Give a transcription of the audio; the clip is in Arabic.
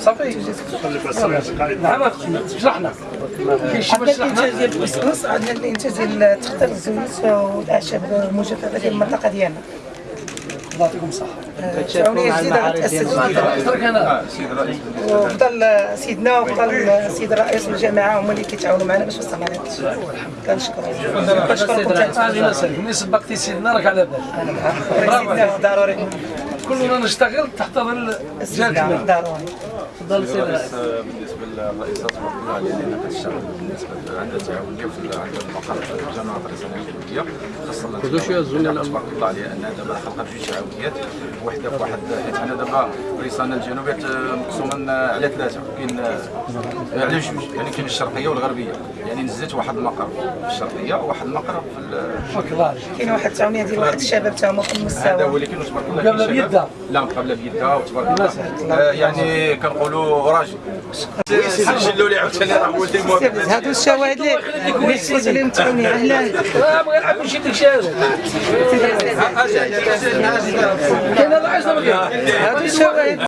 صافي. شرحنا عندنا الانتاج ديال الزيوت والاعشاب المنطقة ديالنا الله يعطيكم الصحة. تعاونيه جديدة غتاسس جديده ترك أنا وفضل سيدنا وفضل السيد الرئيس والجماعه هما اللي كيتعاونوا معنا باش وصلنا لهذا الشيء كنشكرهم كنشكركم ملي سبقتي سيدنا راك على بالك. سيدنا ضروري. كلنا نشتغل تحت ظل كبير ضروري تفضل سيد الرئيس. بالنسبة تبارك الله عليه لأن كتشتغل بالنسبة عندها تعاونيه في عند المقر في الجامعة الرئيسيه الجنوبيه خاصة تبارك الله عليه انها دابا خلقت جوج تعاونيات وحدة في واحد. حيت حنا دابا ريسانا الجنوبيه مقسومه على ثلاثة. كاين على جوج يعني كاين الشرقية والغربية. يعني نزلت واحد المقر في الشرقية وواحد المقر في تبارك الله عليك كاين واحد التعاونيه ديال واحد الشباب تا هما في هذا المستوى ولكن تبارك الله مقابلة كاين شباب- بيدها. لا مقابله بيدها وتبارك الله آه، يعني كنقولوا راجل سجلوا لي عاوتاني راه هادو الشواهد اللي عليهم أهلا كاين ما كاين هادو الشواهد